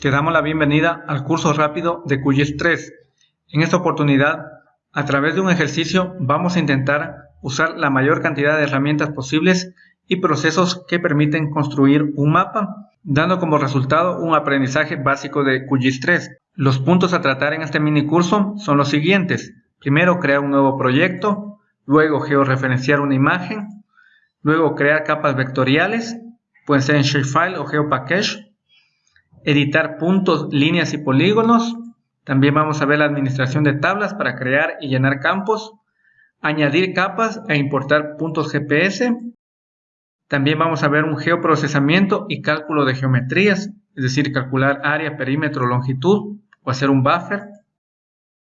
Te damos la bienvenida al curso rápido de QGIS 3. En esta oportunidad, a través de un ejercicio, vamos a intentar usar la mayor cantidad de herramientas posibles y procesos que permiten construir un mapa, dando como resultado un aprendizaje básico de QGIS 3. Los puntos a tratar en este mini curso son los siguientes. Primero, crear un nuevo proyecto, luego georreferenciar una imagen, luego crear capas vectoriales, pueden ser en Shapefile o GeoPackage, editar puntos, líneas y polígonos. También vamos a ver la administración de tablas para crear y llenar campos, añadir capas e importar puntos GPS. También vamos a ver un geoprocesamiento y cálculo de geometrías, es decir, calcular área, perímetro, longitud o hacer un buffer.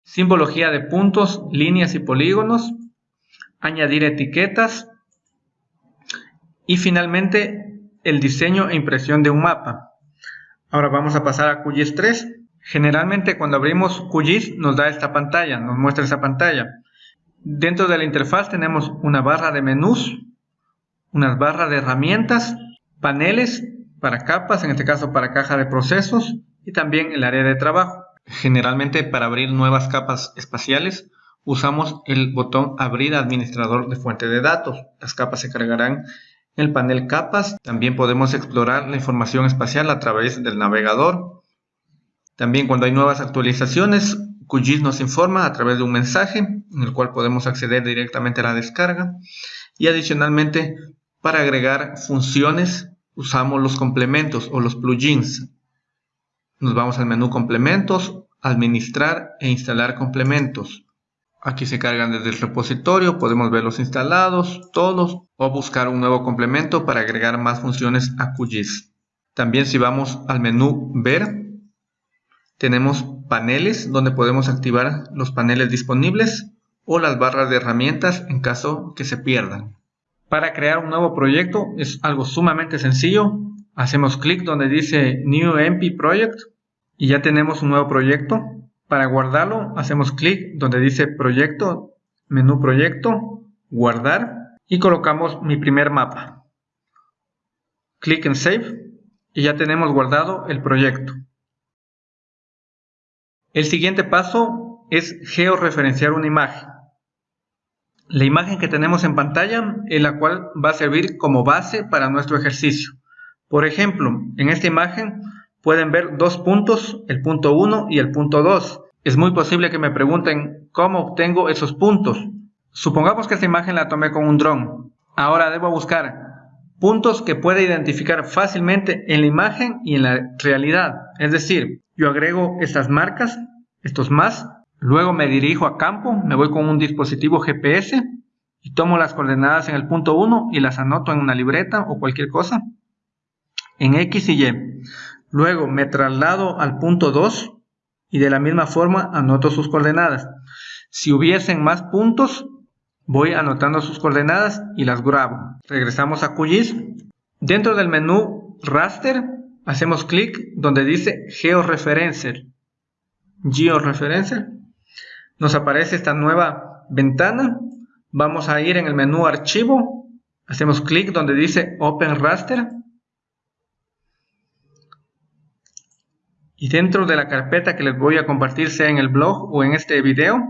Simbología de puntos, líneas y polígonos. Añadir etiquetas. Y finalmente el diseño e impresión de un mapa. Ahora vamos a pasar a QGIS 3. Generalmente cuando abrimos QGIS nos da esta pantalla, nos muestra esa pantalla. Dentro de la interfaz tenemos una barra de menús, unas barras de herramientas, paneles para capas, en este caso para caja de procesos y también el área de trabajo. Generalmente para abrir nuevas capas espaciales usamos el botón abrir administrador de fuente de datos. Las capas se cargarán el panel capas también podemos explorar la información espacial a través del navegador. También cuando hay nuevas actualizaciones, QGIS nos informa a través de un mensaje en el cual podemos acceder directamente a la descarga. Y adicionalmente, para agregar funciones, usamos los complementos o los plugins. Nos vamos al menú complementos, administrar e instalar complementos. Aquí se cargan desde el repositorio, podemos verlos instalados, todos, o buscar un nuevo complemento para agregar más funciones a QGIS. También si vamos al menú Ver, tenemos paneles donde podemos activar los paneles disponibles o las barras de herramientas en caso que se pierdan. Para crear un nuevo proyecto es algo sumamente sencillo. Hacemos clic donde dice New MP Project y ya tenemos un nuevo proyecto. Para guardarlo, hacemos clic donde dice Proyecto, Menú Proyecto, Guardar y colocamos mi primer mapa. Clic en Save y ya tenemos guardado el proyecto. El siguiente paso es georreferenciar una imagen. La imagen que tenemos en pantalla es la cual va a servir como base para nuestro ejercicio. Por ejemplo, en esta imagen pueden ver dos puntos, el punto 1 y el punto 2. Es muy posible que me pregunten cómo obtengo esos puntos. Supongamos que esta imagen la tomé con un dron. Ahora debo buscar puntos que pueda identificar fácilmente en la imagen y en la realidad. Es decir, yo agrego estas marcas, estos más, luego me dirijo a campo, me voy con un dispositivo GPS y tomo las coordenadas en el punto 1 y las anoto en una libreta o cualquier cosa en X y Y. Luego me traslado al punto 2 y de la misma forma anoto sus coordenadas. Si hubiesen más puntos, voy anotando sus coordenadas y las grabo. Regresamos a QGIS. Dentro del menú Raster, hacemos clic donde dice Georeferencer. Georeferencer. Nos aparece esta nueva ventana. Vamos a ir en el menú Archivo. Hacemos clic donde dice Open Raster. Y dentro de la carpeta que les voy a compartir sea en el blog o en este video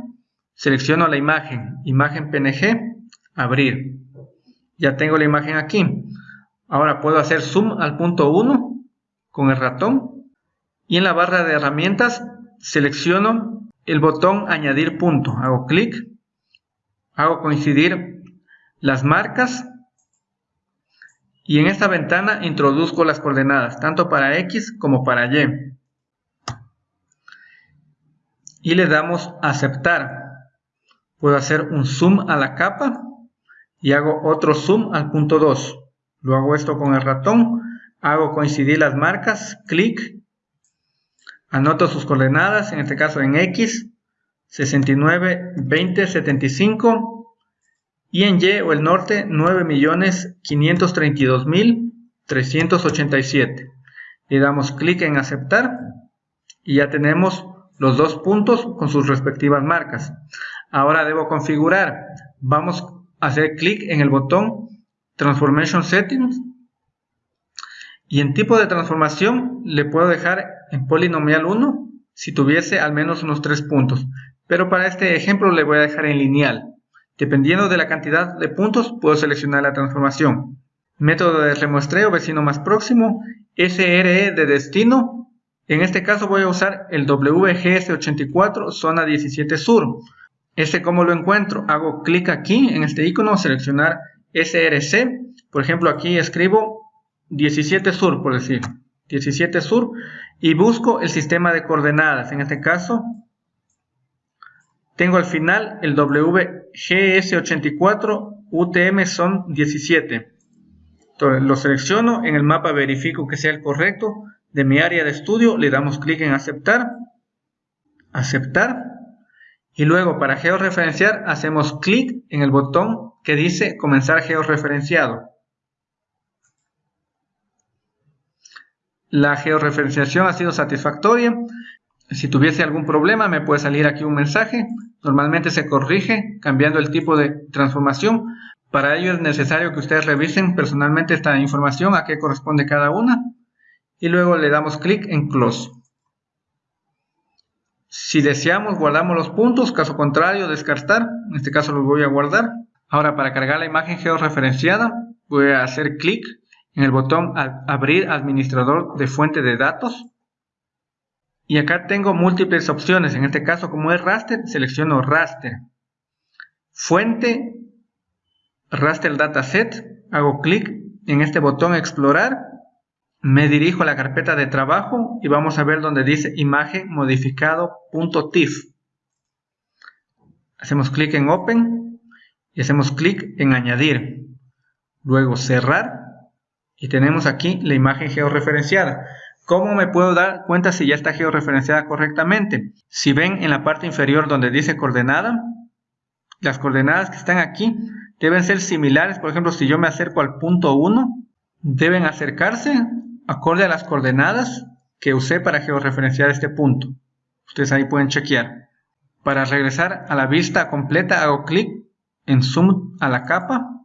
selecciono la imagen, imagen PNG, abrir. Ya tengo la imagen aquí. Ahora puedo hacer zoom al punto 1 con el ratón. Y en la barra de herramientas selecciono el botón añadir punto, hago clic. Hago coincidir las marcas. Y en esta ventana introduzco las coordenadas tanto para X como para Y y le damos aceptar. Puedo hacer un zoom a la capa y hago otro zoom al punto 2. Lo hago esto con el ratón, hago coincidir las marcas, clic, anoto sus coordenadas, en este caso en X, 69, 20, 75 y en Y o el norte 9.532.387. Le damos clic en aceptar y ya tenemos los dos puntos con sus respectivas marcas. Ahora debo configurar. Vamos a hacer clic en el botón Transformation Settings y en tipo de transformación le puedo dejar en polinomial 1 si tuviese al menos unos 3 puntos, pero para este ejemplo le voy a dejar en lineal. Dependiendo de la cantidad de puntos, puedo seleccionar la transformación. Método de remuestreo vecino más próximo, SRE de destino. En este caso voy a usar el WGS84 zona 17 sur. Este cómo lo encuentro, hago clic aquí en este icono, seleccionar SRC. Por ejemplo, aquí escribo 17 sur, por decir, 17 sur, y busco el sistema de coordenadas. En este caso, tengo al final el WGS84 UTM son 17. Entonces lo selecciono, en el mapa verifico que sea el correcto de mi área de estudio, le damos clic en aceptar, aceptar, y luego para georreferenciar hacemos clic en el botón que dice comenzar georreferenciado. La georreferenciación ha sido satisfactoria. Si tuviese algún problema me puede salir aquí un mensaje. Normalmente se corrige cambiando el tipo de transformación. Para ello es necesario que ustedes revisen personalmente esta información a qué corresponde cada una. Y luego le damos clic en Close. Si deseamos guardamos los puntos, caso contrario descartar. En este caso los voy a guardar. Ahora para cargar la imagen georreferenciada voy a hacer clic en el botón Abrir administrador de fuente de datos. Y acá tengo múltiples opciones. En este caso, como es raster, selecciono raster. Fuente, raster dataset. Hago clic en este botón explorar. Me dirijo a la carpeta de trabajo y vamos a ver donde dice imagen modificado.tif. Hacemos clic en open y hacemos clic en añadir. Luego cerrar y tenemos aquí la imagen georreferenciada. ¿Cómo me puedo dar cuenta si ya está georreferenciada correctamente? Si ven en la parte inferior donde dice coordenada, las coordenadas que están aquí deben ser similares. Por ejemplo, si yo me acerco al punto 1, deben acercarse acorde a las coordenadas que usé para georreferenciar este punto. Ustedes ahí pueden chequear. Para regresar a la vista completa hago clic en Zoom a la capa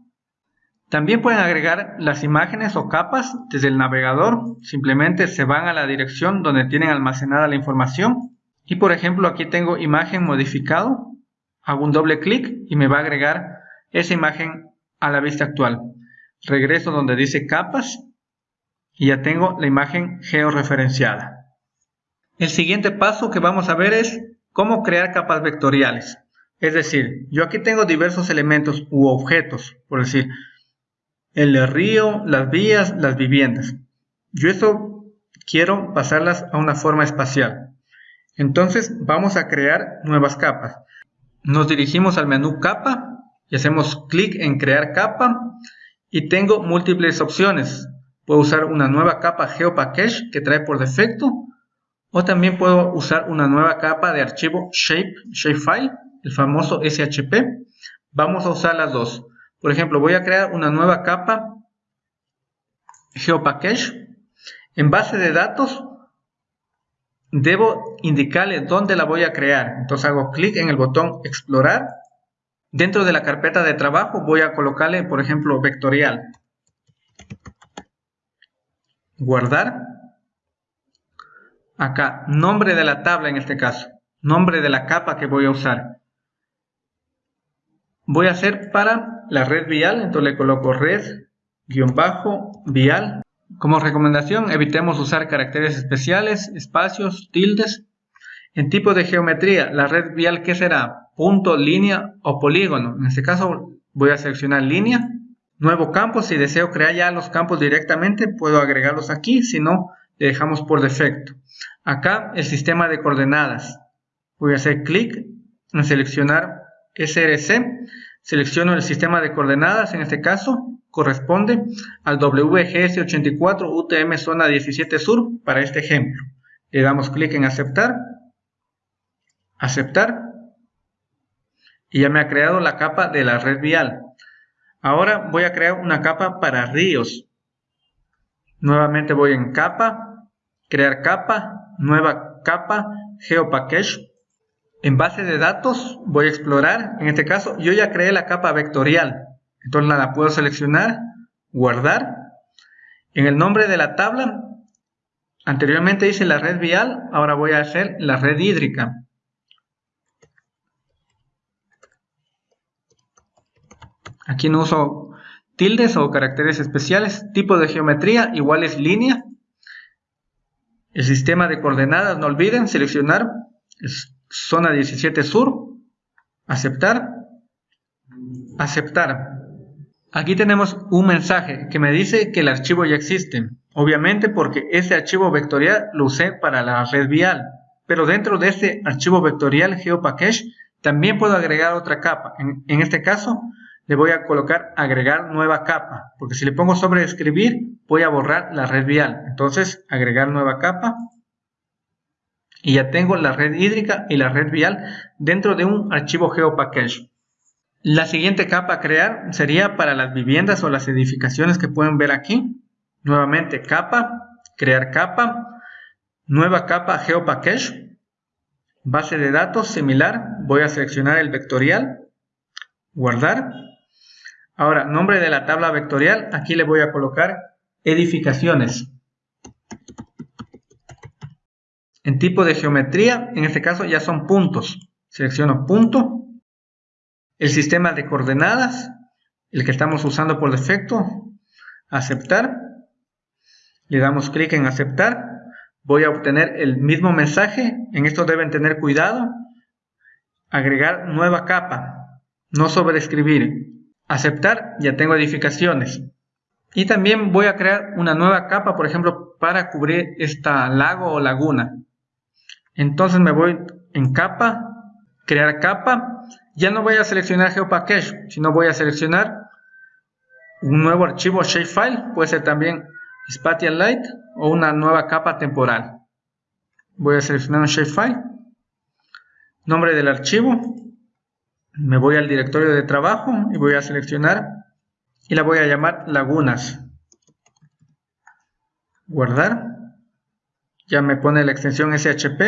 también pueden agregar las imágenes o capas desde el navegador. Simplemente se van a la dirección donde tienen almacenada la información. Y por ejemplo aquí tengo imagen modificado. Hago un doble clic y me va a agregar esa imagen a la vista actual. Regreso donde dice capas y ya tengo la imagen georreferenciada. El siguiente paso que vamos a ver es cómo crear capas vectoriales. Es decir, yo aquí tengo diversos elementos u objetos, por decir, el río, las vías, las viviendas. Yo eso quiero pasarlas a una forma espacial. Entonces vamos a crear nuevas capas. Nos dirigimos al menú capa y hacemos clic en crear capa y tengo múltiples opciones. Puedo usar una nueva capa GeoPackage que trae por defecto o también puedo usar una nueva capa de archivo shape, shapefile, el famoso SHP. Vamos a usar las dos. Por ejemplo, voy a crear una nueva capa GeoPackage. En base de datos, debo indicarle dónde la voy a crear. Entonces hago clic en el botón Explorar. Dentro de la carpeta de trabajo voy a colocarle, por ejemplo, vectorial. Guardar. Acá, nombre de la tabla en este caso. Nombre de la capa que voy a usar voy a hacer para la red vial, entonces le coloco red bajo vial. Como recomendación, evitemos usar caracteres especiales, espacios, tildes. En tipo de geometría, la red vial, ¿qué será? Punto, línea o polígono. En este caso voy a seleccionar línea. Nuevo campo, si deseo crear ya los campos directamente, puedo agregarlos aquí, si no, le dejamos por defecto. Acá el sistema de coordenadas. Voy a hacer clic en seleccionar SRC, selecciono el sistema de coordenadas, en este caso corresponde al WGS84 UTM zona 17 sur para este ejemplo. Le damos clic en aceptar, aceptar, y ya me ha creado la capa de la red vial. Ahora voy a crear una capa para ríos. Nuevamente voy en capa, crear capa, nueva capa, geopackage, en base de datos voy a explorar, en este caso yo ya creé la capa vectorial, entonces la puedo seleccionar, guardar. En el nombre de la tabla Anteriormente hice la red vial, ahora voy a hacer la red hídrica. Aquí no uso tildes o caracteres especiales. Tipo de geometría igual es línea. El sistema de coordenadas, no olviden seleccionar zona 17 sur, aceptar, aceptar. Aquí tenemos un mensaje que me dice que el archivo ya existe. Obviamente porque este archivo vectorial lo usé para la red vial. Pero dentro de este archivo vectorial GeoPackage también puedo agregar otra capa. En, en este caso le voy a colocar agregar nueva capa. Porque si le pongo sobre escribir voy a borrar la red vial. Entonces agregar nueva capa. Y ya tengo la red hídrica y la red vial dentro de un archivo GeoPackage. La siguiente capa a crear sería para las viviendas o las edificaciones que pueden ver aquí. Nuevamente capa, crear capa, nueva capa GeoPackage, base de datos similar, voy a seleccionar el vectorial, guardar. Ahora, nombre de la tabla vectorial, aquí le voy a colocar edificaciones. En tipo de geometría, en este caso ya son puntos. Selecciono punto. El sistema de coordenadas, el que estamos usando por defecto, aceptar. Le damos clic en aceptar. Voy a obtener el mismo mensaje. En esto deben tener cuidado. Agregar nueva capa. No sobreescribir. Aceptar, ya tengo edificaciones. Y también voy a crear una nueva capa, por ejemplo, para cubrir esta lago o laguna. Entonces me voy en capa, crear capa. Ya no voy a seleccionar GeoPackage, sino voy a seleccionar un nuevo archivo shapefile. Puede ser también Spatial Light o una nueva capa temporal. Voy a seleccionar un shapefile. Nombre del archivo. Me voy al directorio de trabajo y voy a seleccionar y la voy a llamar lagunas. Guardar. Ya me pone la extensión SHP.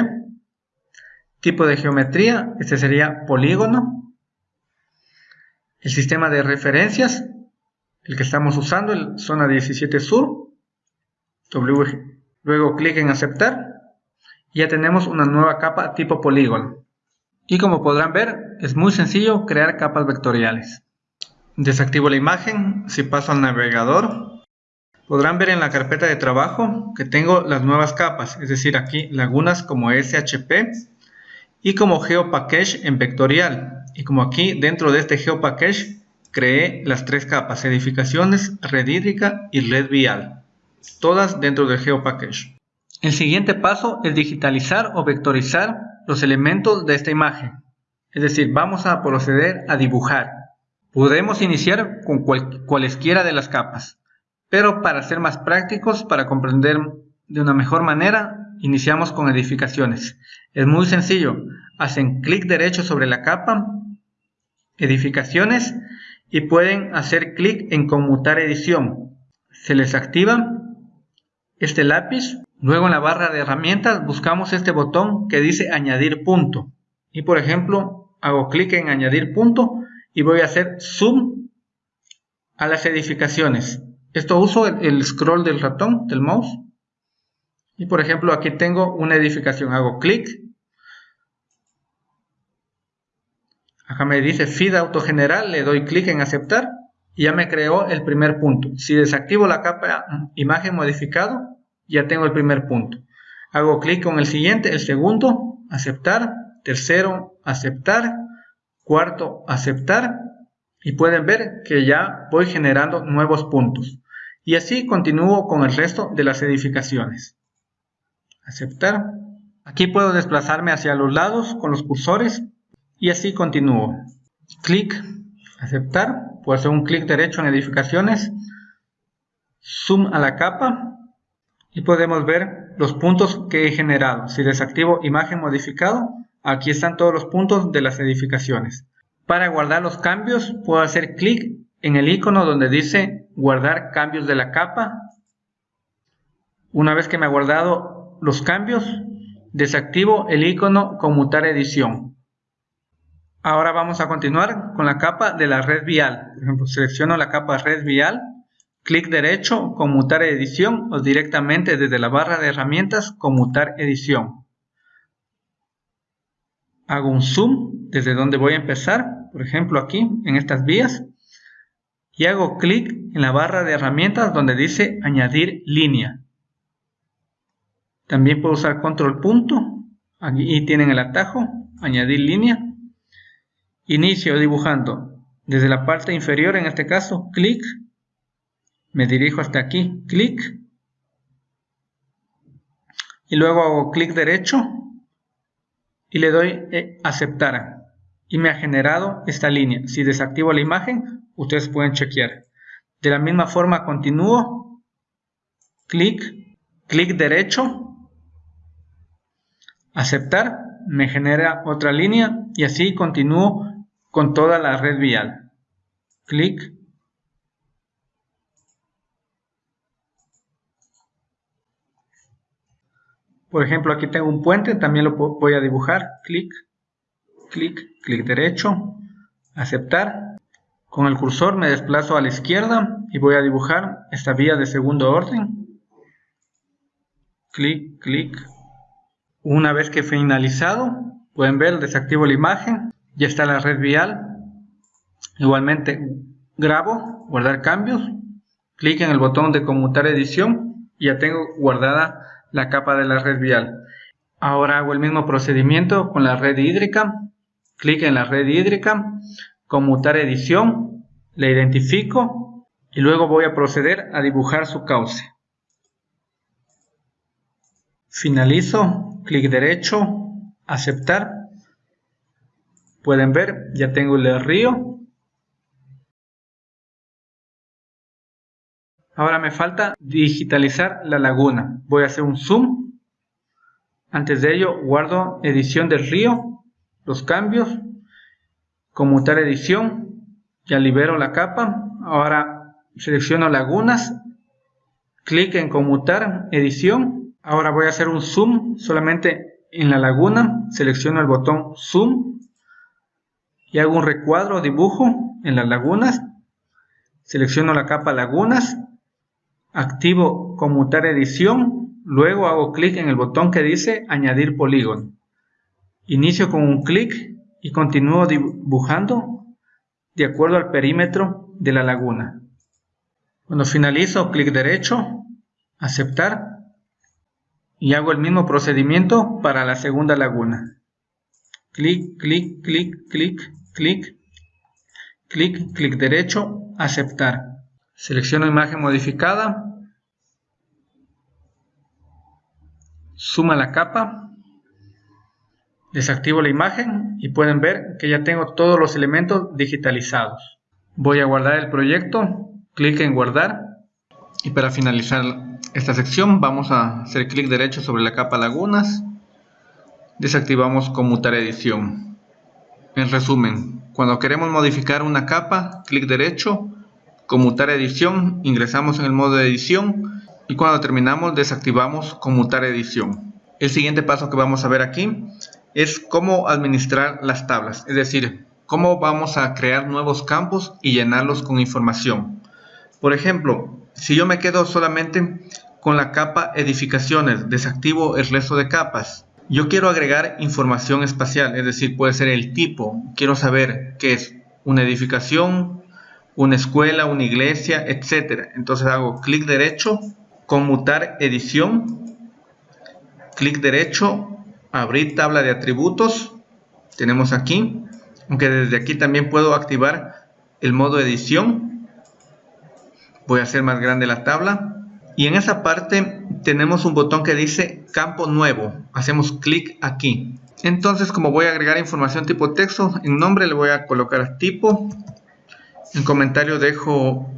Tipo de geometría, este sería polígono. El sistema de referencias, el que estamos usando, el zona 17 sur. Luego clic en aceptar. Ya tenemos una nueva capa tipo polígono. Y como podrán ver, es muy sencillo crear capas vectoriales. Desactivo la imagen, si paso al navegador, podrán ver en la carpeta de trabajo que tengo las nuevas capas, es decir, aquí lagunas como SHP y como GeoPackage en vectorial. Y como aquí dentro de este GeoPackage creé las tres capas, edificaciones, red hídrica y red vial, todas dentro del GeoPackage. El siguiente paso es digitalizar o vectorizar los elementos de esta imagen. Es decir, vamos a proceder a dibujar. Podemos iniciar con cualesquiera de las capas, pero para ser más prácticos, para comprender de una mejor manera, iniciamos con edificaciones. Es muy sencillo, hacen clic derecho sobre la capa, edificaciones, y pueden hacer clic en conmutar edición. Se les activa este lápiz, luego en la barra de herramientas buscamos este botón que dice añadir punto. Y por ejemplo, hago clic en añadir punto y voy a hacer zoom a las edificaciones. Esto uso el, scroll del ratón, del mouse. Y por ejemplo aquí tengo una edificación. Hago clic. Acá me dice feed autogeneral. Le doy clic en aceptar. Y ya me creó el primer punto. Si desactivo la capa imagen modificado, ya tengo el primer punto. Hago clic con el siguiente, el segundo, aceptar. Tercero, aceptar. Cuarto aceptar. Y pueden ver que ya voy generando nuevos puntos. Y así continúo con el resto de las edificaciones. Aceptar. Aquí puedo desplazarme hacia los lados con los cursores y así continúo. Clic. Aceptar. Puedo hacer un clic derecho en edificaciones. Zoom a la capa. Y podemos ver los puntos que he generado. Si desactivo imagen modificado Aquí están todos los puntos de las edificaciones. Para guardar los cambios, puedo hacer clic en el icono donde dice guardar cambios de la capa. Una vez que me ha guardado los cambios, desactivo el icono conmutar edición. Ahora vamos a continuar con la capa de la red vial. Por ejemplo, selecciono la capa red vial, clic derecho, conmutar edición o directamente desde la barra de herramientas, conmutar edición. Hago un zoom desde donde voy a empezar, por ejemplo aquí, en estas vías, y hago clic en la barra de herramientas donde dice añadir línea. También puedo usar control punto, aquí tienen el atajo, añadir línea. Inicio dibujando desde la parte inferior, en este caso, clic, me dirijo hasta aquí, clic, y luego hago clic derecho y le doy eh, aceptar y me ha generado esta línea. Si desactivo la imagen, ustedes pueden chequear. De la misma forma continúo, clic, clic derecho, aceptar, me genera otra línea y así continúo con toda la red vial. Clic. Por ejemplo, aquí tengo un puente, también lo voy a dibujar. Clic, clic, clic derecho, aceptar. Con el cursor me desplazo a la izquierda y voy a dibujar esta vía de segundo orden. Clic, clic. Una vez que finalizado, pueden ver, desactivo la imagen, ya está la red vial. Igualmente grabo, guardar cambios, clic en el botón de conmutar edición y ya tengo guardada la capa de la red vial. Ahora hago el mismo procedimiento con la red hídrica, clic en la red hídrica, conmutar edición, le identifico y luego voy a proceder a dibujar su cauce. Finalizo, clic derecho, aceptar. Pueden ver, ya tengo el río. Ahora me falta digitalizar la laguna. Voy a hacer un zoom. Antes de ello guardo edición del río, los cambios, conmutar edición, ya libero la capa, ahora selecciono lagunas, clic en conmutar edición, ahora voy a hacer un zoom solamente en la laguna, selecciono el botón zoom y hago un recuadro dibujo en las lagunas, selecciono la capa lagunas, activo conmutar edición, luego hago clic en el botón que dice añadir polígono, inicio con un clic y continúo dibujando de acuerdo al perímetro de la laguna. Cuando finalizo, clic derecho, aceptar y hago el mismo procedimiento para la segunda laguna. Clic, clic, clic, clic, clic, clic, clic derecho, aceptar. Selecciono imagen modificada, suma la capa Desactivo la imagen y pueden ver que ya tengo todos los elementos digitalizados. Voy a guardar el proyecto, clic en guardar y para finalizar esta sección vamos a hacer clic derecho sobre la capa lagunas. Desactivamos conmutar edición. En resumen, cuando queremos modificar una capa, clic derecho, conmutar edición, ingresamos en el modo de edición y cuando terminamos desactivamos conmutar edición. El siguiente paso que vamos a ver aquí es cómo administrar las tablas, es decir, cómo vamos a crear nuevos campos y llenarlos con información. Por ejemplo, si yo me quedo solamente con la capa edificaciones, desactivo el resto de capas. Yo quiero agregar información espacial, es decir, puede ser el tipo. Quiero saber qué es una edificación, una escuela, una iglesia, etc. Entonces hago clic derecho, conmutar edición, clic derecho, abrir tabla de atributos tenemos aquí aunque desde aquí también puedo activar el modo edición. Voy a hacer más grande la tabla. Y en esa parte tenemos un botón que dice campo nuevo. Hacemos clic aquí. Entonces como voy a agregar información tipo texto en nombre le voy a colocar tipo en comentario dejo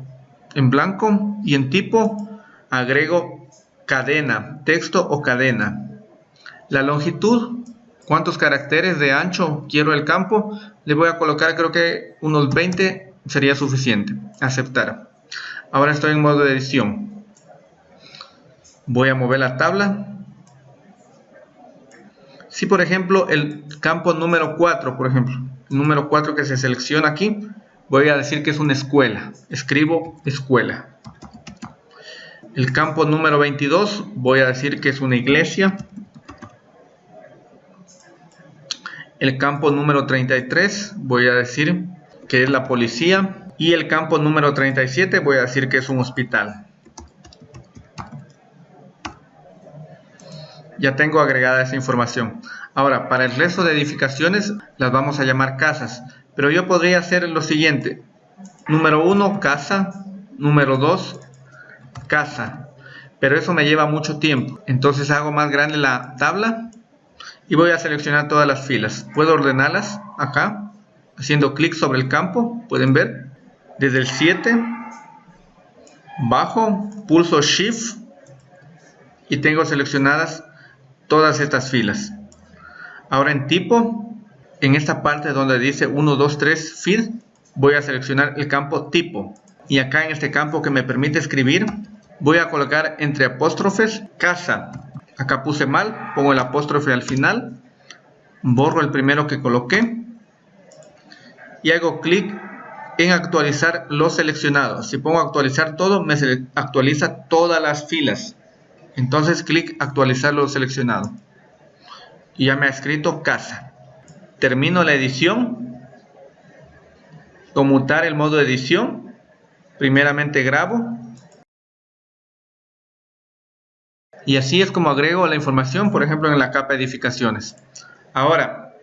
en blanco y en tipo agrego cadena texto o cadena la longitud, cuántos caracteres de ancho quiero el campo, le voy a colocar creo que unos 20 sería suficiente. Aceptar. Ahora estoy en modo de edición. Voy a mover la tabla. Si por ejemplo el campo número 4, por ejemplo, el número 4 que se selecciona aquí, voy a decir que es una escuela. Escribo escuela. El campo número 22 voy a decir que es una iglesia. El campo número 33 voy a decir que es la policía. Y el campo número 37 voy a decir que es un hospital. Ya tengo agregada esa información. Ahora, para el resto de edificaciones las vamos a llamar casas. Pero yo podría hacer lo siguiente. Número 1, casa. Número 2, casa. Pero eso me lleva mucho tiempo. Entonces hago más grande la tabla y voy a seleccionar todas las filas. Puedo ordenarlas acá, haciendo clic sobre el campo. Pueden ver. Desde el 7, bajo, pulso Shift y tengo seleccionadas todas estas filas. Ahora en tipo, en esta parte donde dice 1, 2, 3 feed, voy a seleccionar el campo tipo. Y acá en este campo que me permite escribir, voy a colocar entre apóstrofes casa. Acá puse mal, pongo el apóstrofe al final, borro el primero que coloqué y hago clic en actualizar los seleccionados. Si pongo actualizar todo, me actualiza todas las filas. Entonces clic actualizar lo seleccionado. Y ya me ha escrito casa. Termino la edición. Conmutar el modo edición. Primeramente grabo. Y así es como agrego la información, por ejemplo, en la capa edificaciones. Ahora,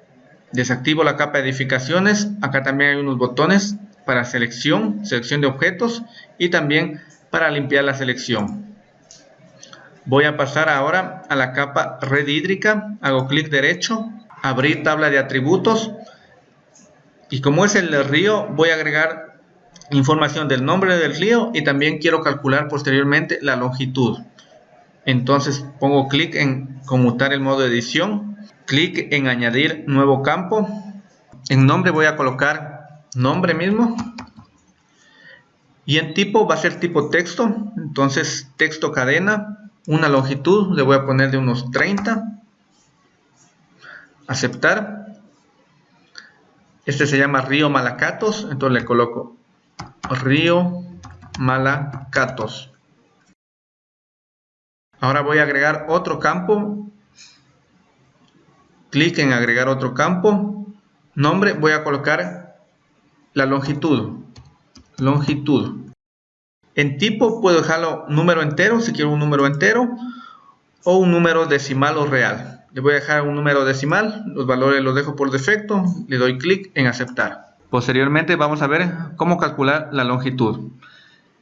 desactivo la capa edificaciones. Acá también hay unos botones para selección, selección de objetos y también para limpiar la selección. Voy a pasar ahora a la capa red hídrica, hago clic derecho, abrir tabla de atributos. Y como es el río voy a agregar información del nombre del río y también quiero calcular posteriormente la longitud. Entonces pongo clic en conmutar el modo de edición, clic en añadir nuevo campo, en nombre voy a colocar nombre mismo. Y en tipo va a ser tipo texto, entonces texto cadena una longitud, le voy a poner de unos 30, aceptar, este se llama río Malacatos, entonces le coloco río Malacatos. Ahora voy a agregar otro campo, clic en agregar otro campo, nombre, voy a colocar la longitud, longitud. En tipo puedo dejarlo número entero, si quiero un número entero, o un número decimal o real. Le voy a dejar un número decimal, los valores los dejo por defecto, le doy clic en aceptar. Posteriormente vamos a ver cómo calcular la longitud.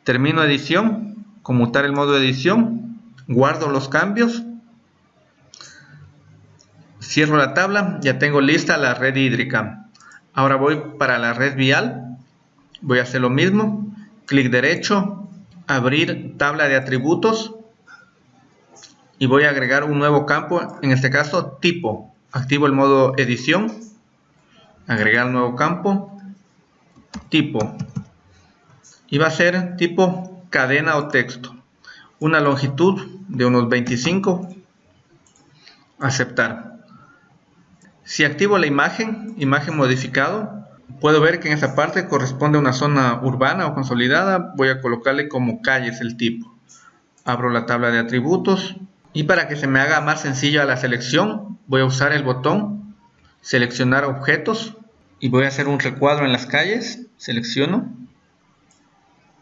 Termino edición, conmutar el modo de edición, guardo los cambios, cierro la tabla, ya tengo lista la red hídrica. Ahora voy para la red vial, voy a hacer lo mismo, clic derecho, abrir tabla de atributos y voy a agregar un nuevo campo, en este caso tipo. Activo el modo edición, agregar nuevo campo, tipo. Y va a ser tipo cadena o texto. Una longitud de unos 25. Aceptar. Si activo la imagen, imagen modificado, Puedo ver que en esta parte corresponde a una zona urbana o consolidada. Voy a colocarle como calles el tipo. Abro la tabla de atributos. Y para que se me haga más sencillo la selección, voy a usar el botón seleccionar objetos y voy a hacer un recuadro en las calles. Selecciono.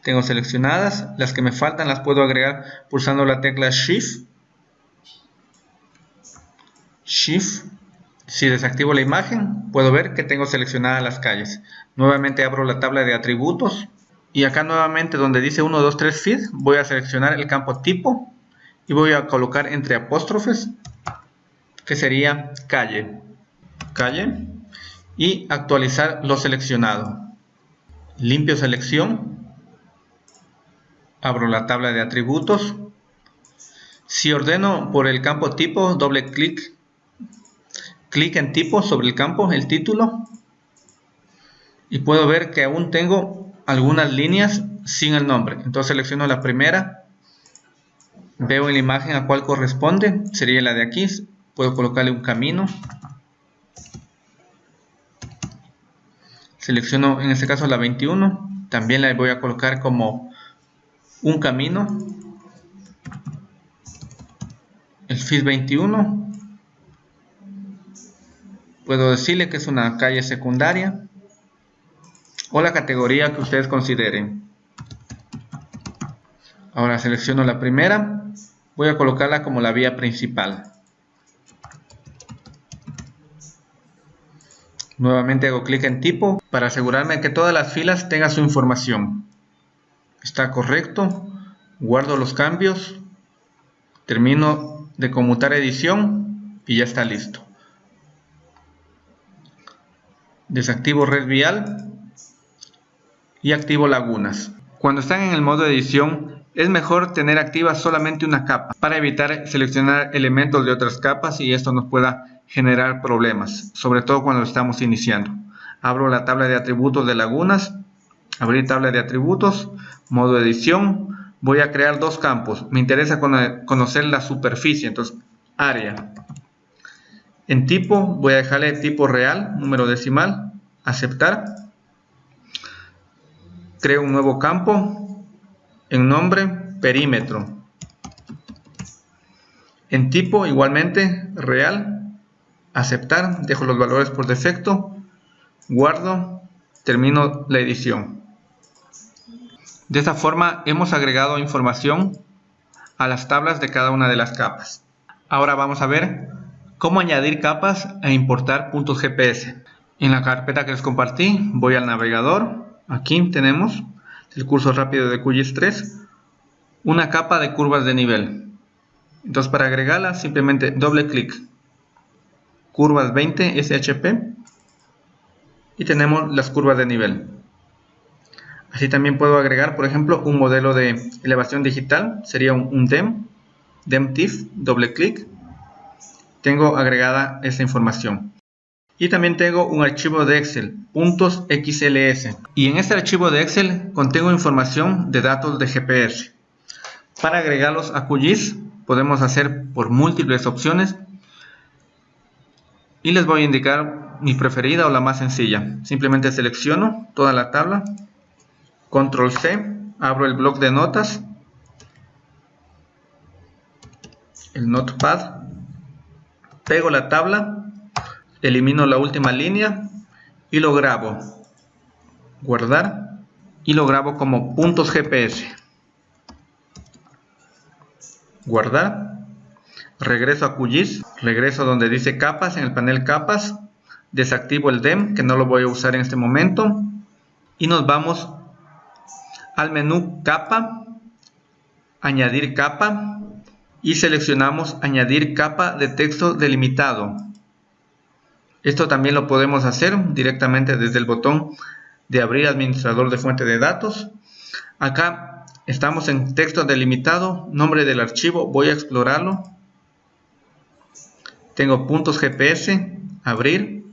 Tengo seleccionadas. Las que me faltan las puedo agregar pulsando la tecla Shift. Shift si desactivo la imagen, puedo ver que tengo seleccionadas las calles. Nuevamente abro la tabla de atributos y acá nuevamente donde dice 1, 2, 3 feed, voy a seleccionar el campo tipo y voy a colocar entre apóstrofes que sería calle. Calle y actualizar lo seleccionado. Limpio selección. Abro la tabla de atributos. Si ordeno por el campo tipo, doble clic clic en tipo sobre el campo, el título, y puedo ver que aún tengo algunas líneas sin el nombre. Entonces selecciono la primera, veo en la imagen a cuál corresponde, sería la de aquí, puedo colocarle un camino. Selecciono en este caso la 21, también la voy a colocar como un camino. el FIS 21. Puedo decirle que es una calle secundaria o la categoría que ustedes consideren. Ahora selecciono la primera, voy a colocarla como la vía principal. Nuevamente hago clic en tipo para asegurarme que todas las filas tengan su información. Está correcto, guardo los cambios, termino de conmutar edición y ya está listo. Desactivo red vial y activo lagunas. Cuando están en el modo edición es mejor tener activa solamente una capa para evitar seleccionar elementos de otras capas y esto nos pueda generar problemas, sobre todo cuando estamos iniciando. Abro la tabla de atributos de lagunas, abrir tabla de atributos, modo edición, voy a crear dos campos. Me interesa conocer la superficie, entonces área. En tipo voy a dejarle tipo real, número decimal, aceptar. Creo un nuevo campo, en nombre, perímetro. En tipo, igualmente, real, aceptar, dejo los valores por defecto, guardo, termino la edición. De esta forma hemos agregado información a las tablas de cada una de las capas. Ahora vamos a ver cómo añadir capas e importar puntos GPS. En la carpeta que les compartí voy al navegador, aquí tenemos el curso rápido de QGIS 3, una capa de curvas de nivel. Entonces para agregarla simplemente doble clic, curvas 20 SHP y tenemos las curvas de nivel. Así también puedo agregar, por ejemplo, un modelo de elevación digital, sería un, DEM, DEMTIF, doble clic. Tengo agregada esta información. Y también tengo un archivo de Excel, puntos XLS. Y en este archivo de Excel contengo información de datos de GPS. Para agregarlos a QGIS podemos hacer por múltiples opciones. Y les voy a indicar mi preferida o la más sencilla. Simplemente selecciono toda la tabla. Control C, abro el bloc de notas. El notepad. Pego la tabla elimino la última línea y lo grabo. Guardar y lo grabo como puntos GPS guardar. Regreso a QGIS. Regreso donde dice capas en el panel capas. Desactivo el DEM que no lo voy a usar en este momento. Y nos vamos al menú capa. Añadir capa. Y seleccionamos añadir capa de texto delimitado esto también lo podemos hacer directamente desde el botón de abrir administrador de fuente de datos. Acá estamos en texto delimitado, nombre del archivo, voy a explorarlo. Tengo puntos GPS, abrir.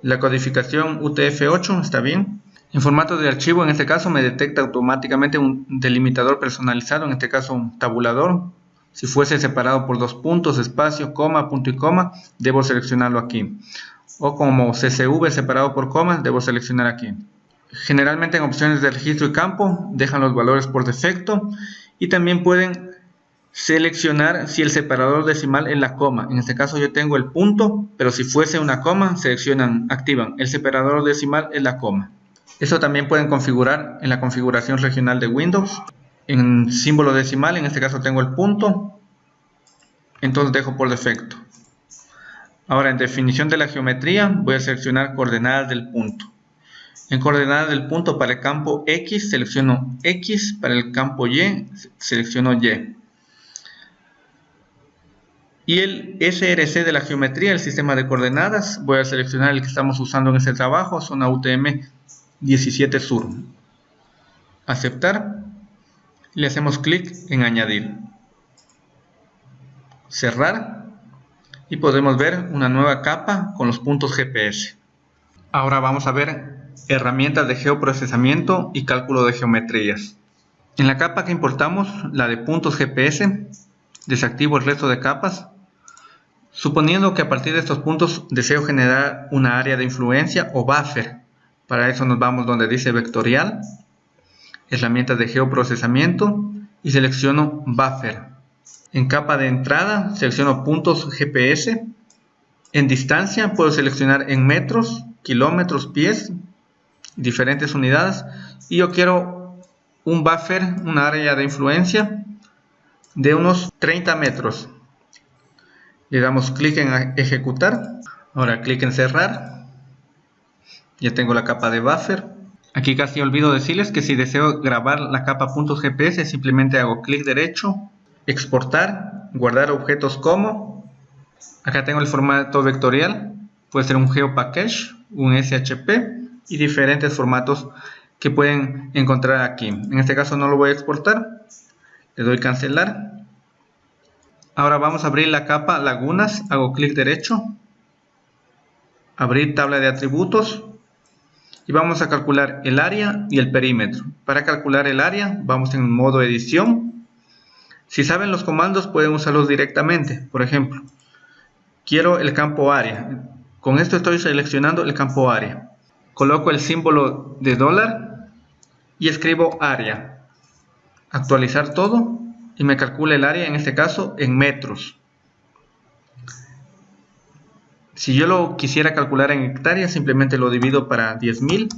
La codificación UTF-8 está bien. En formato de archivo, en este caso, me detecta automáticamente un delimitador personalizado, en este caso un tabulador. Si fuese separado por dos puntos, espacio, coma, punto y coma, debo seleccionarlo aquí o como CSV separado por comas, debo seleccionar aquí. Generalmente en opciones de registro y campo dejan los valores por defecto y también pueden seleccionar si el separador decimal es la coma. En este caso yo tengo el punto, pero si fuese una coma, seleccionan, activan el separador decimal es la coma. Eso también pueden configurar en la configuración regional de Windows. En símbolo decimal, en este caso tengo el punto, entonces dejo por defecto. Ahora en definición de la geometría voy a seleccionar coordenadas del punto. En coordenadas del punto para el campo X selecciono X, para el campo Y selecciono Y. Y el SRC de la geometría, el sistema de coordenadas, voy a seleccionar el que estamos usando en este trabajo, zona UTM 17 Sur. Aceptar. Le hacemos clic en añadir. Cerrar y podemos ver una nueva capa con los puntos GPS. Ahora vamos a ver herramientas de geoprocesamiento y cálculo de geometrías. En la capa que importamos, la de puntos GPS, desactivo el resto de capas. Suponiendo que a partir de estos puntos deseo generar una área de influencia o buffer. Para eso nos vamos donde dice vectorial, herramientas de geoprocesamiento y selecciono buffer. En capa de entrada selecciono puntos GPS. En distancia puedo seleccionar en metros, kilómetros, pies, diferentes unidades. Y yo quiero un buffer, un área de influencia de unos 30 metros. Le damos clic en ejecutar. Ahora clic en cerrar. Ya tengo la capa de buffer. Aquí casi olvido decirles que si deseo grabar la capa GPS simplemente hago clic derecho, exportar, guardar objetos como. Acá tengo el formato vectorial. Puede ser un GeoPackage, un SHP y diferentes formatos que pueden encontrar aquí. En este caso no lo voy a exportar. Le doy cancelar Ahora vamos a abrir la capa lagunas, hago clic derecho, abrir tabla de atributos y vamos a calcular el área y el perímetro. Para calcular el área vamos en modo edición. Si saben los comandos pueden usarlos directamente. Por ejemplo, quiero el campo área. Con esto estoy seleccionando el campo área. Coloco el símbolo de dólar y escribo área. Actualizar todo y me calcula el área, en este caso, en metros. Si yo lo quisiera calcular en hectáreas, simplemente lo divido para 10.000.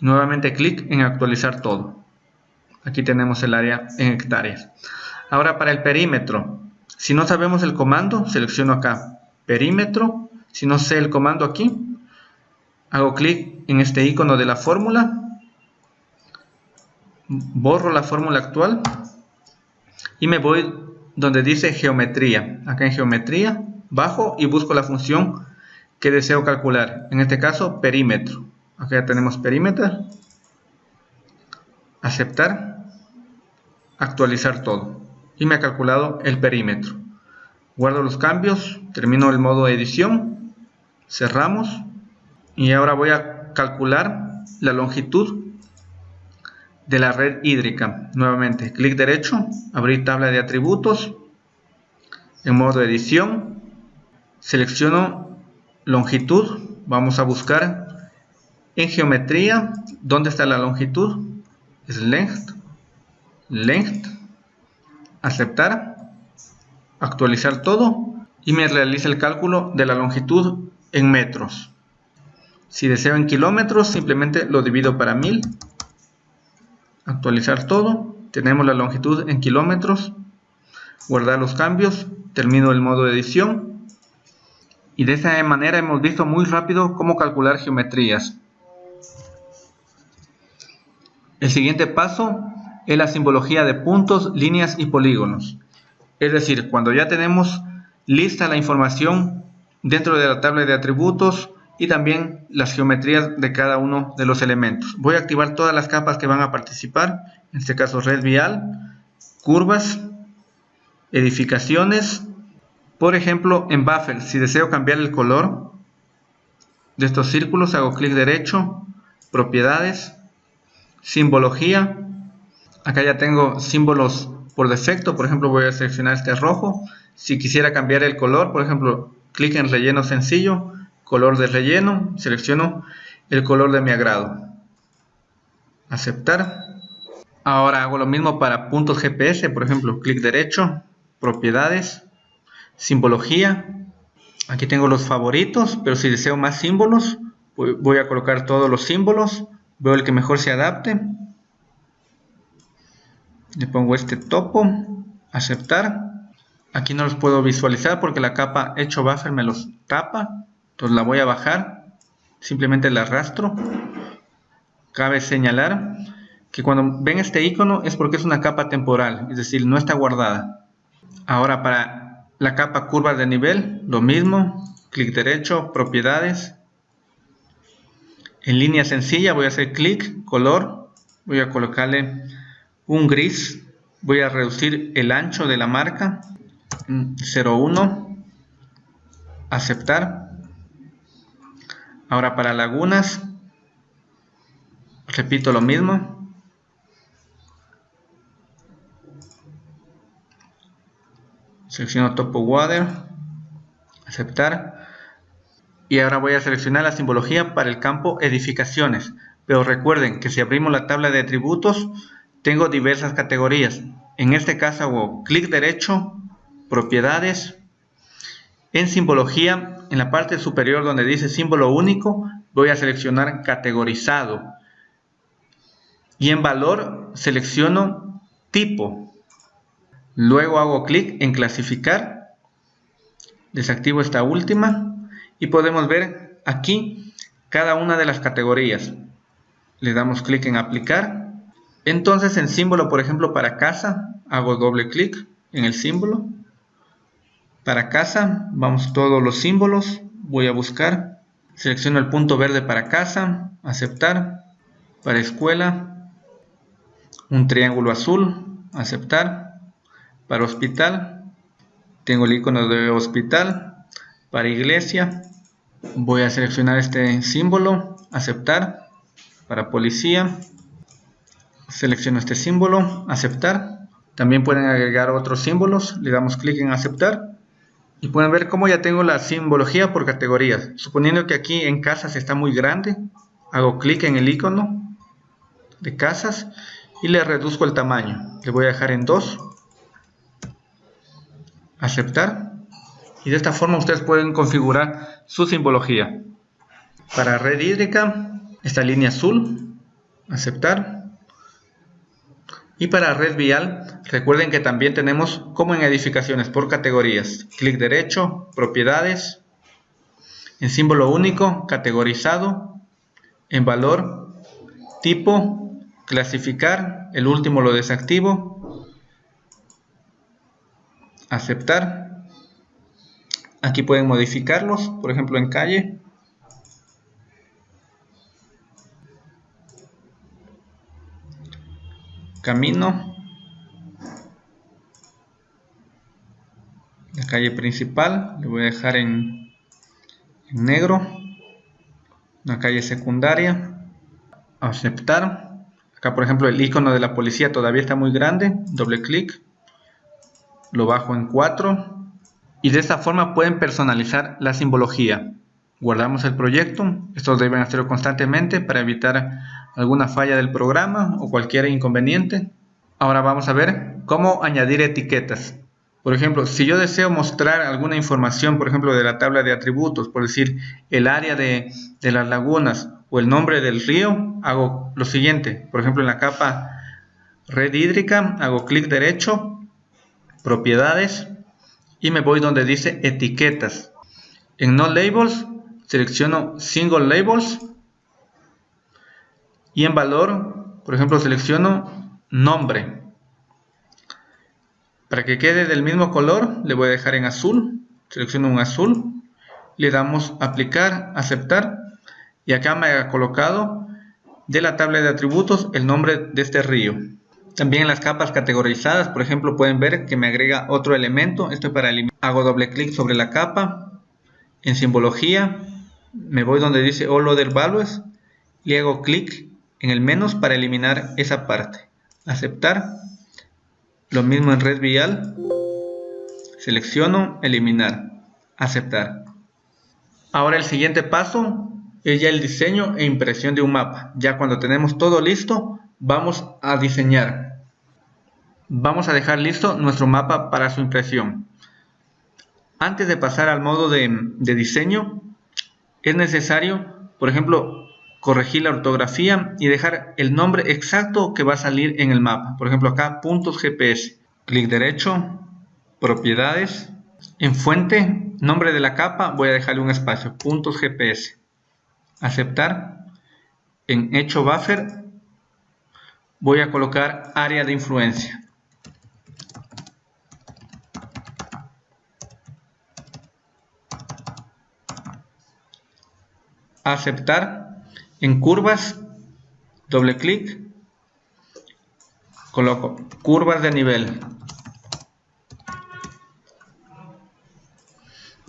Nuevamente clic en actualizar todo. Aquí tenemos el área en hectáreas. Ahora para el perímetro. Si no sabemos el comando, selecciono acá perímetro. Si no sé el comando aquí, hago clic en este icono de la fórmula. Borro la fórmula actual y me voy donde dice geometría. Acá en geometría, bajo y busco la función que deseo calcular. En este caso, perímetro. Acá ya tenemos perímetro. Aceptar. Actualizar todo. Y me ha calculado el perímetro. Guardo los cambios. Termino el modo edición. Cerramos. Y ahora voy a calcular la longitud de la red hídrica. Nuevamente, clic derecho, abrir tabla de atributos, en modo edición, selecciono longitud, vamos a buscar en geometría, ¿dónde está la longitud? Es length, length, aceptar, actualizar todo y me realiza el cálculo de la longitud en metros. Si deseo en kilómetros, simplemente lo divido para 1000 actualizar todo, tenemos la longitud en kilómetros, guardar los cambios, termino el modo de edición y de esa manera hemos visto muy rápido cómo calcular geometrías. El siguiente paso es la simbología de puntos, líneas y polígonos. Es decir, cuando ya tenemos lista la información dentro de la tabla de atributos, y también las geometrías de cada uno de los elementos. Voy a activar todas las capas que van a participar, en este caso red vial, curvas, edificaciones, por ejemplo en buffer, si deseo cambiar el color de estos círculos, hago clic derecho, propiedades, simbología, acá ya tengo símbolos por defecto, por ejemplo voy a seleccionar este rojo, si quisiera cambiar el color, por ejemplo clic en relleno sencillo, color de relleno, selecciono el color de mi agrado. Aceptar. Ahora hago lo mismo para puntos GPS, por ejemplo, clic derecho, propiedades, simbología. Aquí tengo los favoritos, pero si deseo más símbolos, voy a colocar todos los símbolos. Veo el que mejor se adapte. Le pongo este topo, aceptar. Aquí no los puedo visualizar porque la capa hecho buffer me los tapa. Entonces la voy a bajar, simplemente la arrastro. Cabe señalar que cuando ven este icono es porque es una capa temporal, es decir, no está guardada. Ahora para la capa curva de nivel, lo mismo, clic derecho, propiedades. En línea sencilla voy a hacer clic, color, voy a colocarle un gris, voy a reducir el ancho de la marca, 0,1, aceptar. Ahora para lagunas, repito lo mismo. Selecciono Topo Water, aceptar. Y ahora voy a seleccionar la simbología para el campo edificaciones. Pero recuerden que si abrimos la tabla de atributos, tengo diversas categorías. En este caso hago clic derecho, propiedades. En simbología, en la parte superior donde dice símbolo único, voy a seleccionar categorizado. Y en valor selecciono tipo. Luego hago clic en clasificar. Desactivo esta última y podemos ver aquí cada una de las categorías. Le damos clic en aplicar entonces en símbolo, por ejemplo, para casa, hago doble clic en el símbolo. Para casa, vamos todos los símbolos, voy a buscar, selecciono el punto verde para casa, aceptar, para escuela, un triángulo azul, aceptar, para hospital, tengo el icono de hospital, para iglesia, voy a seleccionar este símbolo, aceptar, para policía, selecciono este símbolo, aceptar. También pueden agregar otros símbolos, le damos clic en aceptar. Y pueden ver cómo ya tengo la simbología por categorías. Suponiendo que aquí en casas está muy grande, hago clic en el icono de casas y le reduzco el tamaño. Le voy a dejar en 2. Aceptar. Y de esta forma ustedes pueden configurar su simbología. Para red hídrica, esta línea azul, aceptar. Y para red vial, recuerden que también tenemos como en edificaciones por categorías. Clic derecho, propiedades, en símbolo único, categorizado, en valor, tipo, clasificar, el último lo desactivo, aceptar. Aquí pueden modificarlos, por ejemplo en calle, camino. La calle principal le voy a dejar en, negro. La calle secundaria. Aceptar. Acá por ejemplo el icono de la policía todavía está muy grande. Doble clic. Lo bajo en 4 y de esta forma pueden personalizar la simbología. Guardamos el proyecto. Esto deben hacerlo constantemente para evitar alguna falla del programa o cualquier inconveniente. Ahora vamos a ver cómo añadir etiquetas. Por ejemplo, si yo deseo mostrar alguna información, por ejemplo, de la tabla de atributos, por decir el área de, las lagunas o el nombre del río, hago lo siguiente. Por ejemplo, en la capa red hídrica, hago clic derecho, propiedades, y me voy donde dice etiquetas. En No Labels, selecciono Single Labels y en valor, por ejemplo, selecciono nombre. Para que quede del mismo color, le voy a dejar en azul. Selecciono un azul. Le damos aplicar, aceptar. Y acá me ha colocado de la tabla de atributos el nombre de este río. También las capas categorizadas, por ejemplo, pueden ver que me agrega otro elemento. Esto es para eliminar. Hago doble clic sobre la capa. En simbología, me voy donde dice All Other Values y hago clic en el menos para eliminar esa parte. Aceptar. Lo mismo en red vial. Selecciono, eliminar. Aceptar. Ahora el siguiente paso es ya el diseño e impresión de un mapa. Ya cuando tenemos todo listo, vamos a diseñar. Vamos a dejar listo nuestro mapa para su impresión. Antes de pasar al modo de, de diseño, es necesario, por ejemplo, corregir la ortografía y dejar el nombre exacto que va a salir en el mapa. Por ejemplo, acá puntos GPS. Clic derecho, propiedades. En fuente, nombre de la capa, voy a dejarle un espacio, puntos GPS. Aceptar. En hecho buffer, voy a colocar área de influencia. Aceptar en curvas, doble clic, coloco curvas de nivel.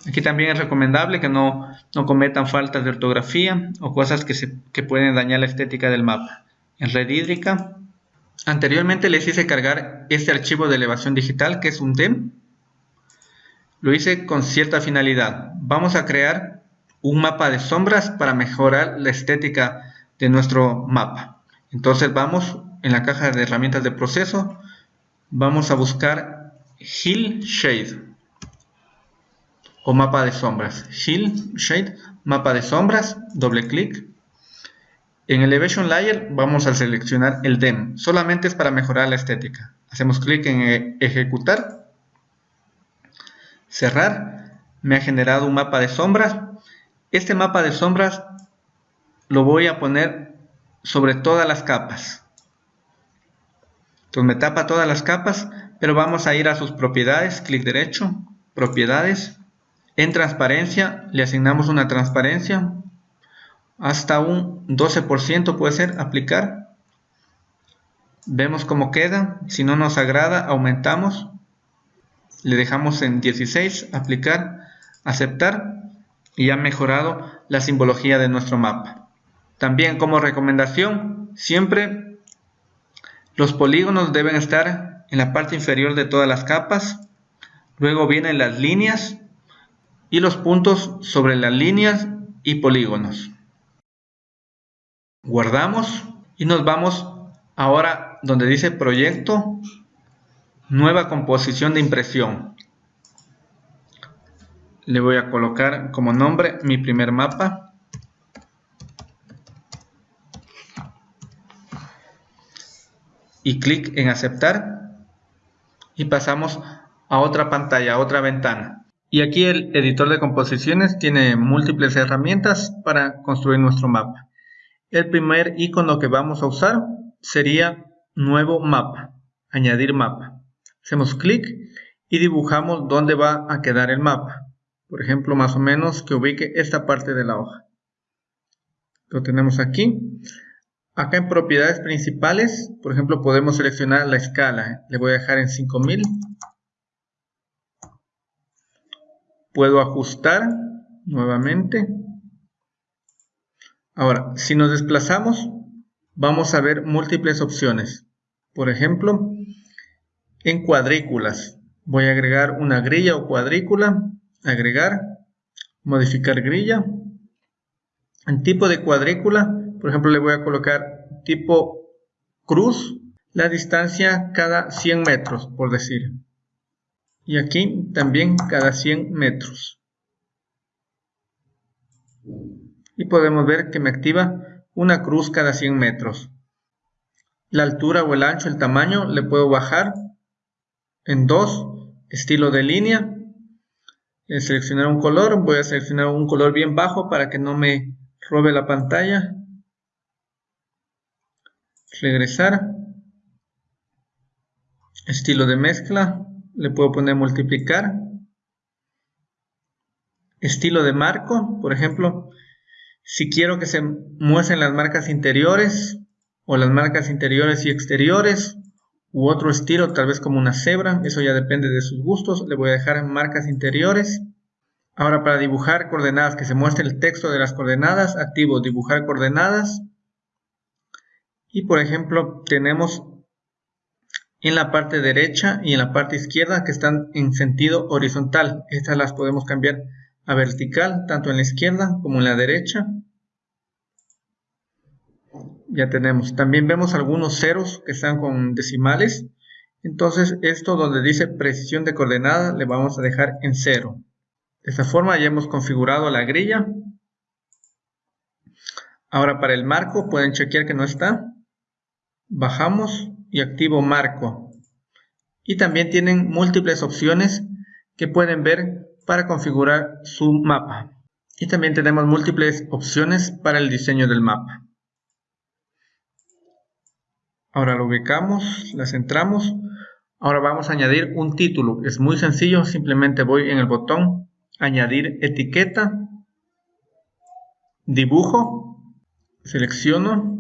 Aquí también es recomendable que no, cometan faltas de ortografía o cosas que, se, que pueden dañar la estética del mapa. En red hídrica, anteriormente les hice cargar este archivo de elevación digital que es un DEM. Lo hice con cierta finalidad. Vamos a crear un mapa de sombras para mejorar la estética de nuestro mapa. Entonces vamos en la caja de herramientas de proceso, vamos a buscar Hill Shade o mapa de sombras. Hill Shade, mapa de sombras, doble clic. En Elevation Layer vamos a seleccionar el DEM, solamente es para mejorar la estética. Hacemos clic en e-, ejecutar, cerrar, me ha generado un mapa de sombras. Este mapa de sombras lo voy a poner sobre todas las capas. Entonces me tapa todas las capas, pero vamos a ir a sus propiedades, clic derecho, propiedades. En transparencia le asignamos una transparencia, hasta un 12% puede ser aplicar. Vemos cómo queda, si no nos agrada aumentamos, le dejamos en 16, aplicar, aceptar y ha mejorado la simbología de nuestro mapa. También como recomendación, siempre los polígonos deben estar en la parte inferior de todas las capas. Luego vienen las líneas y los puntos sobre las líneas y polígonos. Guardamos y nos vamos ahora donde dice proyecto, nueva composición de impresión. Le voy a colocar como nombre mi primer mapa. y clic en aceptar y pasamos a otra pantalla, a otra ventana. Y aquí el editor de composiciones tiene múltiples herramientas para construir nuestro mapa. El primer icono que vamos a usar sería nuevo mapa, añadir mapa. Hacemos clic y dibujamos dónde va a quedar el mapa. Por ejemplo, más o menos que ubique esta parte de la hoja. Lo tenemos aquí. Acá en propiedades principales, por ejemplo, podemos seleccionar la escala. Le voy a dejar en 5000. Puedo ajustar nuevamente. Ahora, si nos desplazamos, vamos a ver múltiples opciones. Por ejemplo, en cuadrículas. Voy a agregar una grilla o cuadrícula. Agregar. Modificar grilla. En tipo de cuadrícula por ejemplo, le voy a colocar tipo cruz, la distancia cada 100 metros, por decir. Y aquí también cada 100 metros. Y podemos ver que me activa una cruz cada 100 metros. La altura o el ancho, el tamaño, le puedo bajar en 2, estilo de línea. Seleccionar un color, voy a seleccionar un color bien bajo para que no me robe la pantalla. Regresar. Estilo de mezcla le puedo poner multiplicar. Estilo de marco por ejemplo si quiero que se muestren las marcas interiores o las marcas interiores y exteriores u otro estilo tal vez como una cebra eso ya depende de sus gustos le voy a dejar marcas interiores ahora para dibujar coordenadas que se muestre el texto de las coordenadas activo dibujar coordenadas y por ejemplo, tenemos en la parte derecha y en la parte izquierda que están en sentido horizontal. Estas las podemos cambiar a vertical, tanto en la izquierda como en la derecha. Ya tenemos. También vemos algunos ceros que están con decimales. Entonces, esto donde dice precisión de coordenada, le vamos a dejar en cero. De esta forma ya hemos configurado la grilla. Ahora para el marco pueden chequear que no está bajamos y activo marco y también tienen múltiples opciones que pueden ver para configurar su mapa y también tenemos múltiples opciones para el diseño del mapa ahora lo ubicamos, la centramos ahora vamos a añadir un título es muy sencillo, simplemente voy en el botón añadir etiqueta dibujo selecciono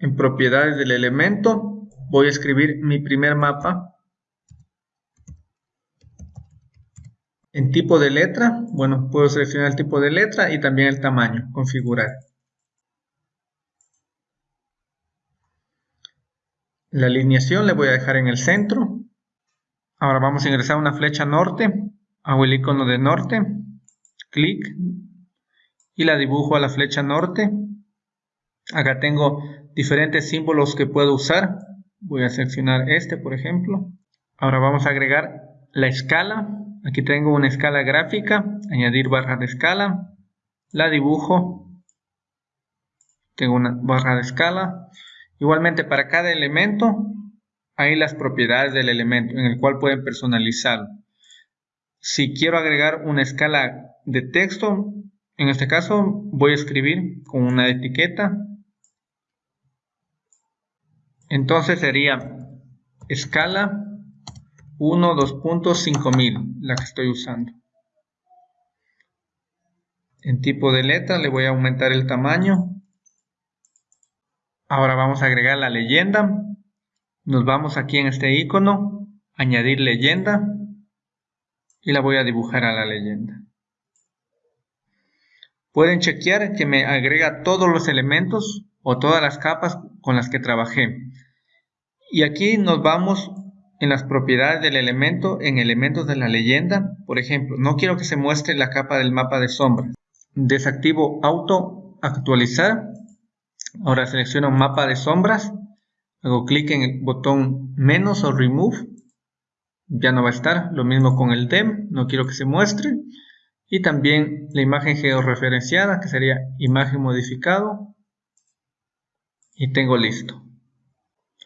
en propiedades del elemento voy a escribir mi primer mapa. En tipo de letra, bueno, puedo seleccionar el tipo de letra y también el tamaño, configurar. La alineación le voy a dejar en el centro. Ahora vamos a ingresar una flecha norte. Hago el icono de norte. Clic. Y la dibujo a la flecha norte. Acá tengo diferentes símbolos que puedo usar. Voy a seleccionar este, por ejemplo. Ahora vamos a agregar la escala. Aquí tengo una escala gráfica, añadir barra de escala, la dibujo, tengo una barra de escala. Igualmente para cada elemento hay las propiedades del elemento en el cual pueden personalizarlo. Si quiero agregar una escala de texto, en este caso voy a escribir con una etiqueta. Entonces sería escala 1, 2.5000, la que estoy usando. En tipo de letra le voy a aumentar el tamaño. Ahora vamos a agregar la leyenda. Nos vamos aquí en este icono, añadir leyenda y la voy a dibujar a la leyenda. Pueden chequear que me agrega todos los elementos o todas las capas con las que trabajé. Y aquí nos vamos en las propiedades del elemento, en elementos de la leyenda. Por ejemplo, no quiero que se muestre la capa del mapa de sombras. Desactivo auto actualizar. Ahora selecciono mapa de sombras. Hago clic en el botón menos o remove. Ya no va a estar. Lo mismo con el dem. No quiero que se muestre. Y también la imagen georreferenciada que sería imagen modificado. Y tengo listo.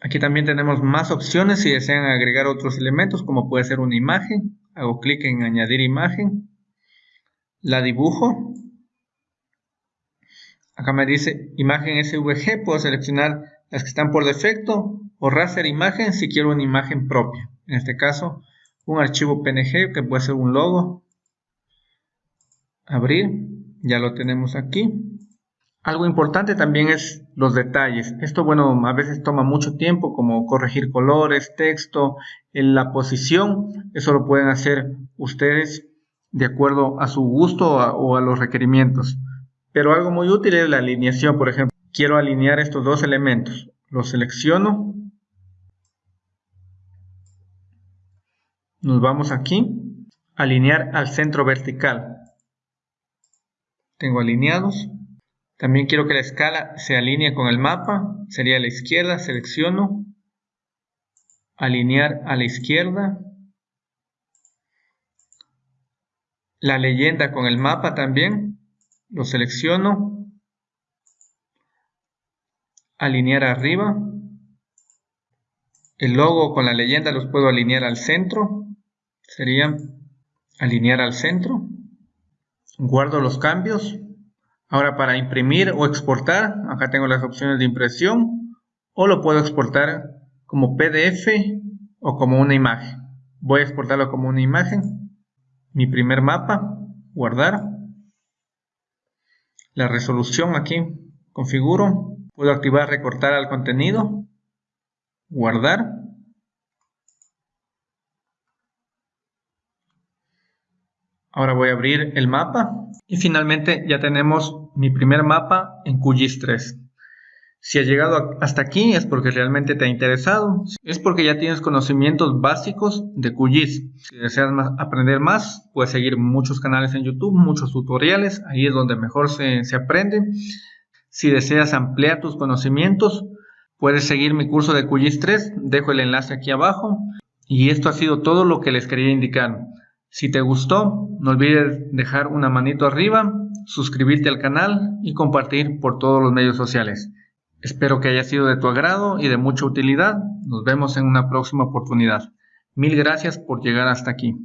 Aquí también tenemos más opciones si desean agregar otros elementos como puede ser una imagen. Hago clic en añadir imagen. La dibujo. Acá me dice imagen SVG. Puedo seleccionar las que están por defecto o raster imagen si quiero una imagen propia. En este caso un archivo PNG que puede ser un logo. Abrir. Ya lo tenemos aquí. Algo importante también es los detalles. Esto, bueno, a veces toma mucho tiempo, como corregir colores, texto, la posición. Eso lo pueden hacer ustedes de acuerdo a su gusto o a, los requerimientos. Pero algo muy útil es la alineación. Por ejemplo, quiero alinear estos dos elementos. Los selecciono. Nos vamos aquí. Alinear al centro vertical. Tengo alineados. También quiero que la escala se alinee con el mapa. Sería a la izquierda, selecciono. Alinear a la izquierda. La leyenda con el mapa también. Lo selecciono. Alinear arriba. El logo con la leyenda los puedo alinear al centro. Sería alinear al centro. Guardo los cambios. Ahora para imprimir o exportar, acá tengo las opciones de impresión o lo puedo exportar como PDF o como una imagen. Voy a exportarlo como una imagen. Mi primer mapa, guardar. La resolución aquí, configuro. Puedo activar recortar al contenido, guardar. Ahora voy a abrir el mapa y finalmente ya tenemos mi primer mapa en QGIS 3. Si has llegado hasta aquí es porque realmente te ha interesado, es porque ya tienes conocimientos básicos de QGIS. Si deseas aprender más, puedes seguir muchos canales en YouTube, muchos tutoriales, ahí es donde mejor se, se aprende. Si deseas ampliar tus conocimientos, puedes seguir mi curso de QGIS 3, dejo el enlace aquí abajo. Y esto ha sido todo lo que les quería indicar. Si te gustó, no olvides dejar una manito arriba, suscribirte al canal y compartir por todos los medios sociales. Espero que haya sido de tu agrado y de mucha utilidad. Nos vemos en una próxima oportunidad. Mil gracias por llegar hasta aquí.